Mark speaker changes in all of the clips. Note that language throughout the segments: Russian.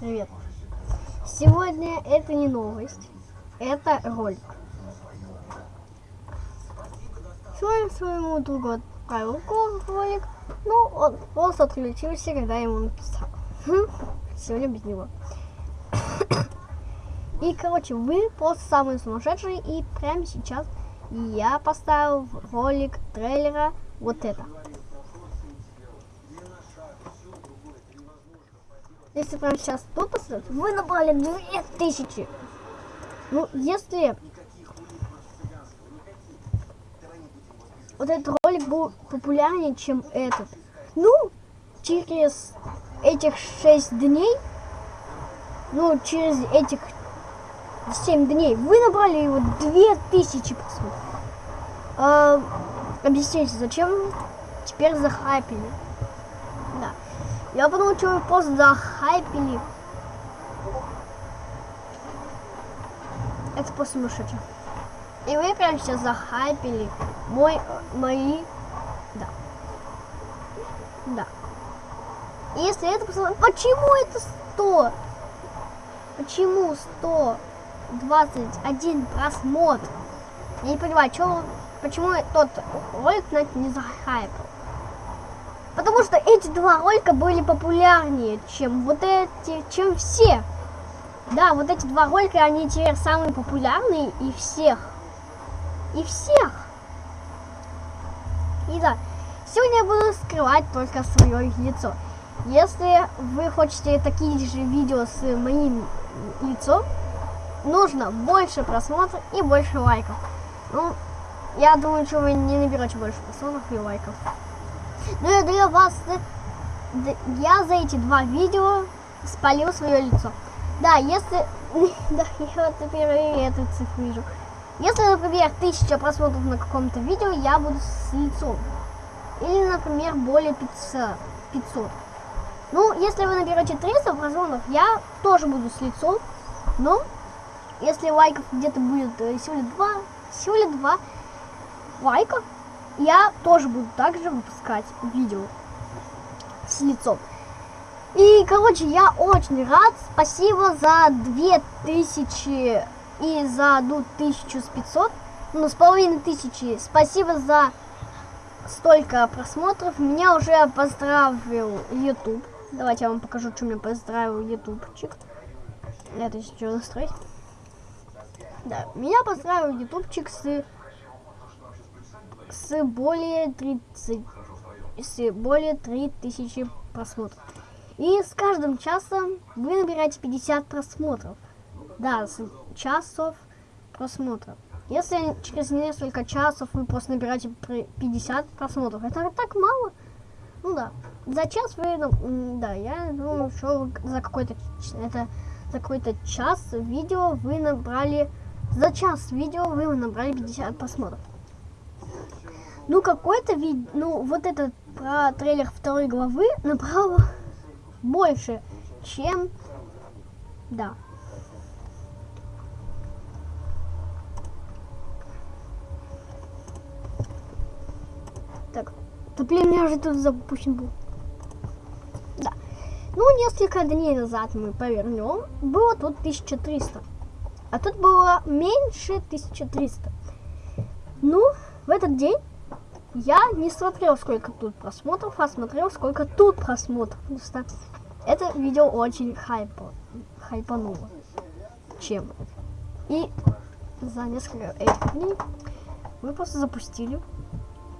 Speaker 1: Привет. Сегодня это не новость, это ролик. Сегодня своему другу отправил ролик, ну, он просто отключился, когда ему написал. Сегодня без него. И, короче, вы просто самые сумасшедшие, и прямо сейчас я поставил ролик трейлера вот это. Если прямо сейчас тут посмотреть, вы набрали 2000. Ну, если вот этот ролик был популярнее, чем этот, ну, через этих 6 дней, ну, через этих 7 дней, вы набрали его 2000 просмотров. А, объясните, зачем теперь захайпили? Я подумал, что вы просто захайпили. Это просто сумасшедшее. И вы прямо сейчас захайпили мой, мои, да, да. Если это посмотреть, почему это 100? Почему 121 просмотр? Я не понимаю, что, почему тот ролик на это не захайпил. Потому что эти два ролика были популярнее, чем вот эти, чем все. Да, вот эти два ролика, они теперь самые популярные и всех. И всех. И да, сегодня я буду скрывать только свое лицо. Если вы хотите такие же видео с моим лицом, нужно больше просмотров и больше лайков. Ну, я думаю, что вы не наберете больше просмотров и лайков. Но я для вас, я за эти два видео спалил свое лицо. Да, если, да, я вот теперь эту цифру вижу. Если, например, тысяча просмотров на каком-то видео, я буду с лицом. Или, например, более 500. 500. Ну, если вы наберете 300 просмотров, я тоже буду с лицом. Но, если лайков где-то будет э, всего лишь 2, всего лишь 2 лайка, я тоже буду также выпускать видео с лицом. И, короче, я очень рад. Спасибо за 2000 и за одну тысячу с 500. Ну, с половиной тысячи. Спасибо за столько просмотров. Меня уже поздравил YouTube. Давайте я вам покажу, что меня поздравил ютубчик. Это еще настроить. Да, меня поздравил ютубчик с с более 30 с более 3000 просмотров. И с каждым часом вы набираете 50 просмотров. Да, с часов просмотров. Если через несколько часов вы просто набираете 50 просмотров, это так мало. Ну да. За час вы, ну, да, я думаю, что за какой-то это за какой-то час видео вы набрали за час видео вы набрали 50 просмотров. Ну, какой-то вид... Ну, вот этот про трейлер второй главы набрало больше, чем... Да. Так. Да, блин, меня же тут запущен был. Да. Ну, несколько дней назад мы повернем. Было тут 1300. А тут было меньше 1300. Ну, в этот день я не смотрел, сколько тут просмотров, а смотрел, сколько тут просмотров. Просто это видео очень хайпо, хайпануло. Чем? И за несколько этих дней мы просто запустили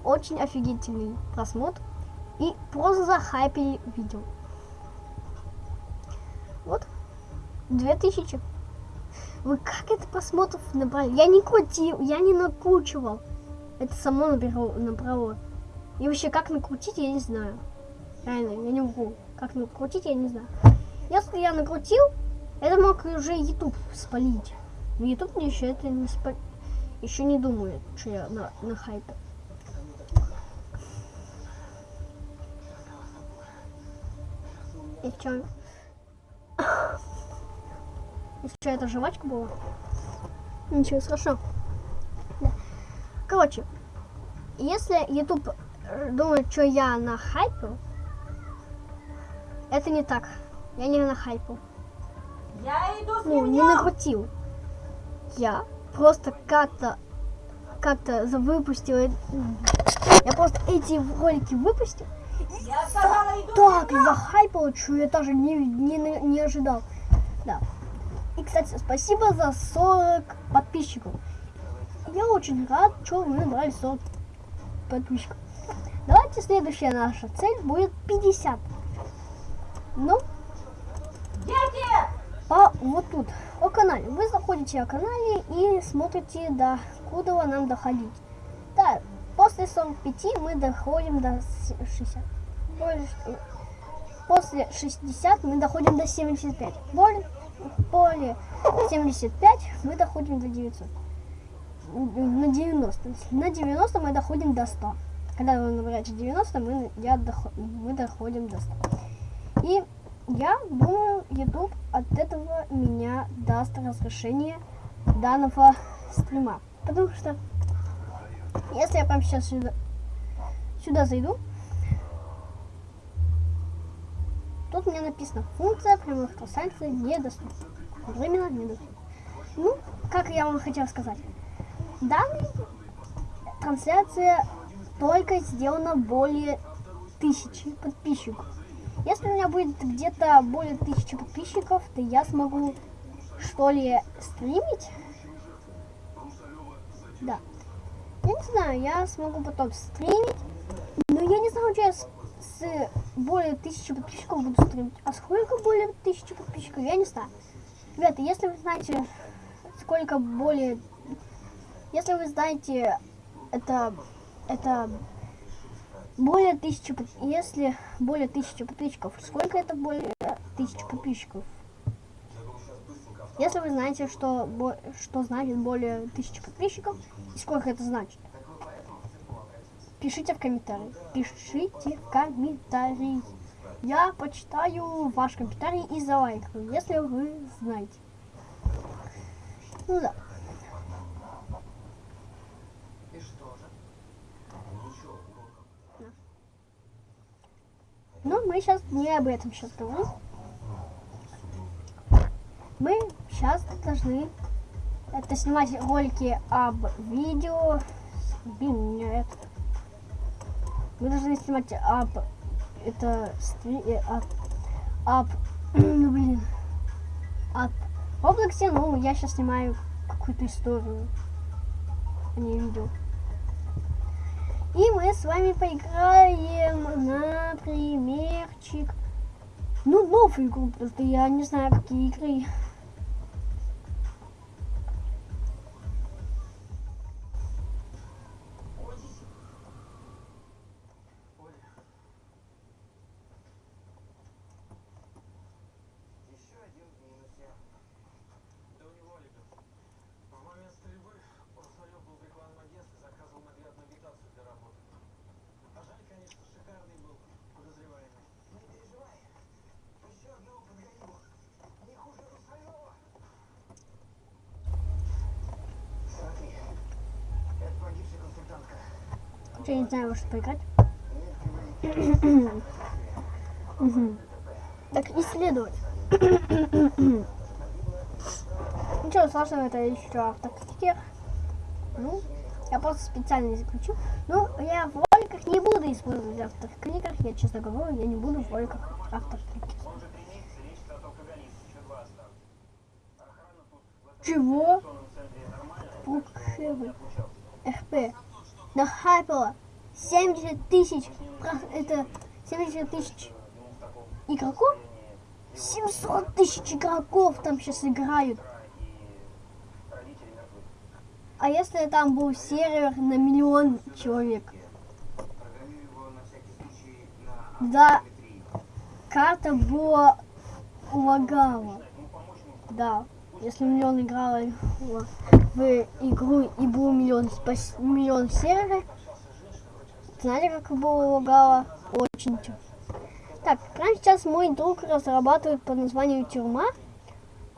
Speaker 1: очень офигительный просмотр и просто захайпили видео. Вот, 2000. Вы как это просмотров набрали? Я не крутил, я не накручивал. Это само набрало, набрало. И вообще, как накрутить, я не знаю. Реально, я не могу. Как накрутить, я не знаю. Если я накрутил, это мог уже YouTube спалить. Но YouTube мне еще это не спалит. Еще не думает, что я на, на хайпе. И что? И что, это жвачка была? Ничего страшного. Короче, если YouTube думает, что я на хайпу, это не так. Я не на хайпу.
Speaker 2: Я иду с
Speaker 1: ну, не накрутил. Я просто как-то как-то выпустил. Я просто эти ролики выпустил.
Speaker 2: Я сказала, иду
Speaker 1: Так захайпал, что я даже не, не, не ожидал. Да. И, кстати, спасибо за 40 подписчиков. Я очень рад, что мы набрали 40 подписчиков. Давайте следующая наша цель будет 50. Ну,
Speaker 2: Дети!
Speaker 1: по вот тут, о канале. Вы заходите о канале и смотрите, до куда нам доходить. Да, после 45 мы доходим до с- 60. Более ш- После 60 мы доходим до 75. Более, более 75 мы доходим до 900. На 90. На 90 мы доходим до 100. Когда вы набираете 90, мы, я доход- мы доходим до 100. И я думаю, YouTube от этого меня даст разрешение данного стрима. Потому что если я прямо сейчас сюда, сюда зайду, тут мне написано функция прямых трансляций недоступна. Временно недоступна. Ну, как я вам хотел сказать. Данная трансляция только сделана более тысячи подписчиков. Если у меня будет где-то более тысячи подписчиков, то я смогу что ли стримить. Да. Я не знаю, я смогу потом стримить. Но я не знаю, что я с, с более тысячи подписчиков буду стримить. А сколько более тысячи подписчиков, я не знаю. Ребята, если вы знаете, сколько более... Если вы знаете, это... Это более тысячи, если более тысячи подписчиков, сколько это более тысячи подписчиков? Если вы знаете, что, что значит более тысячи подписчиков, и сколько это значит, пишите в комментарии. Пишите в комментарии. Я почитаю ваш комментарий и залайкаю, если вы знаете. Ну да. Но мы сейчас не об этом сейчас говорим. Мы сейчас должны это снимать ролики об видео. Блин, меня это. Мы должны снимать об это стри- э, об, об ну блин об Роблоксе, ну я сейчас снимаю какую-то историю, а не видео. И мы с вами поиграем, напримерчик. Ну, новую игру, просто я не знаю, какие игры. Я не знаю, во что поиграть. Так, исследовать. Ничего сложного, это еще автокритик. Ну, я просто специально заключу. Ну, я в роликах не буду использовать автокритиков. Я честно говорю, я не буду в роликах автокритиков. Чего? Фукшевый. РП. Нахайпало. 70 тысяч. Это 70 тысяч игроков? 700 тысяч игроков там сейчас играют. А если там был сервер на миллион человек? Да, карта была лагала. Да, если миллион играла в игру и был миллион, спас- миллион серверов, знаете, как было лагало? Очень Так, прямо сейчас мой друг разрабатывает по названию Тюрьма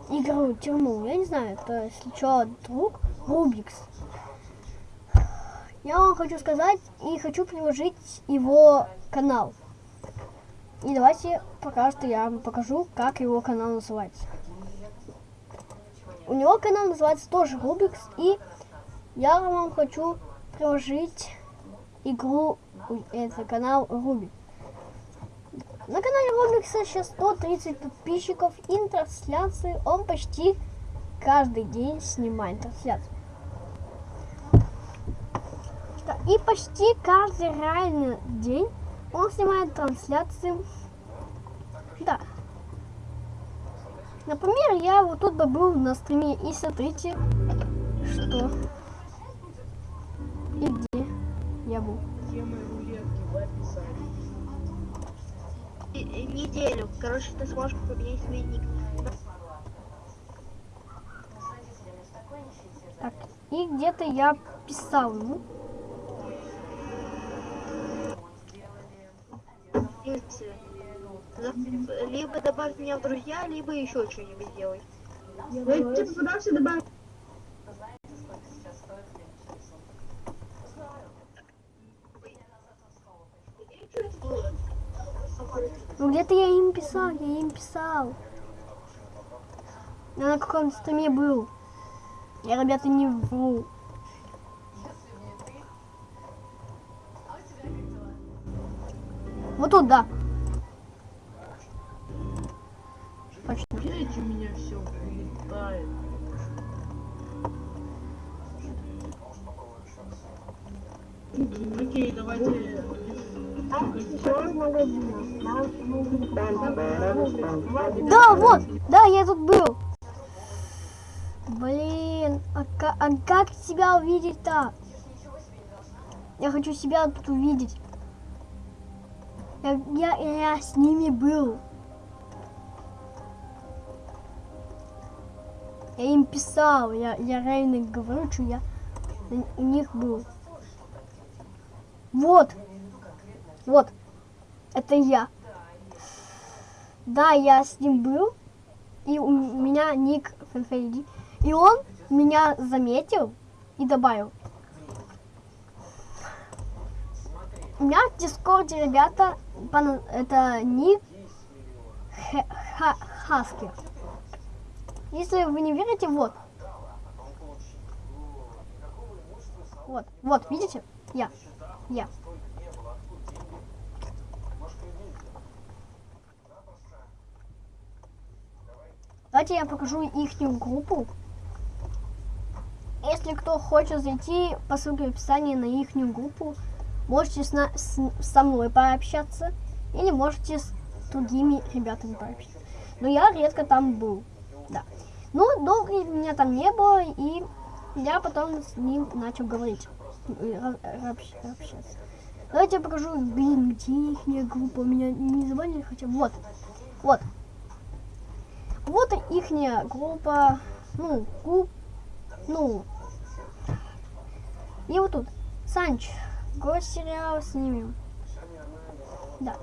Speaker 1: игру Тюрьму. Я не знаю, это, если что, друг Рубикс. Я вам хочу сказать и хочу приложить его канал. И давайте пока что я вам покажу, как его канал называется. У него канал называется тоже Рубикс, и я вам хочу приложить игру, это канал Рубик. На канале Рубикса сейчас 130 подписчиков и трансляции он почти каждый день снимает трансляцию. И почти каждый реальный день он снимает трансляции. Да. Например, я вот тут бы был на стриме и смотрите, что и где я был.
Speaker 3: Темы рулетки в описании.
Speaker 4: И- и неделю. Короче, ты сможешь поменять свой ник.
Speaker 1: Так, и где-то я писал ему.
Speaker 4: Если- Либо добавь меня в друзья, либо еще что-нибудь сделай.
Speaker 3: Я пытался добавить.
Speaker 1: Ну где-то я им писал, я им писал. Я на каком стриме был. Я, ребята, не вру. Вот тут, да. Точно.
Speaker 3: Видите, у меня все улетает. Окей, давайте.
Speaker 1: Да, вот, да, я тут был. Блин, а, ка- а как себя увидеть-то? Я хочу себя тут увидеть. Я, я, я с ними был. Я им писал, я, я реально говорю, что я у них был. Вот, вот, это я. Да, я с ним был, и у меня ник FNFID, и он меня заметил и добавил. У меня в Дискорде, ребята, это ник Хе- Ха- Хаски. Если вы не верите, вот. Вот, вот, видите? Я, я. Давайте я покажу их группу. Если кто хочет зайти по ссылке в описании на их группу, можете с на- с- со мной пообщаться или можете с другими ребятами пообщаться. Но я редко там был. Да. Ну, долго меня там не было, и я потом с ним начал говорить. общаться. Давайте я покажу, блин, где их группа. Меня не забанили хотя. Вот. Вот. Вот ихняя группа, ну, групп, ну, и вот тут, Санч, госсериал снимем. Да.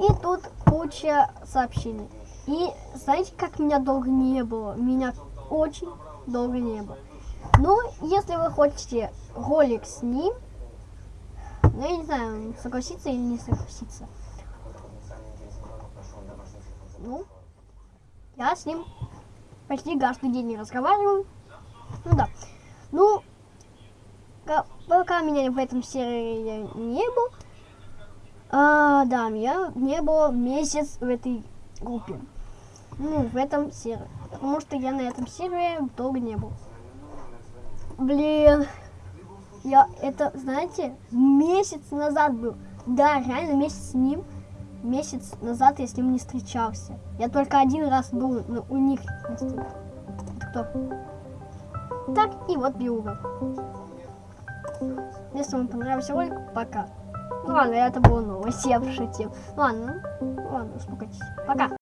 Speaker 1: И тут куча сообщений. И знаете, как меня долго не было? Меня очень долго не было. Ну, если вы хотите ролик с ним, ну, я не знаю, согласиться или не согласиться. Ну, я с ним почти каждый день разговариваю. Ну да. Ну, ка- пока меня в этом серии не было, а, да, меня не было месяц в этой группе. Ну, в этом серии. Потому что я на этом сервере долго не был. Блин. Я это, знаете, месяц назад был. Да, реально месяц с ним. Месяц назад я с ним не встречался. Я только один раз был ну, у них. кто? Так, и вот Биуга. Если вам понравился ролик, пока. Ну ладно, это было новость, я пошутил. Ладно, ну ладно, успокойтесь. Пока.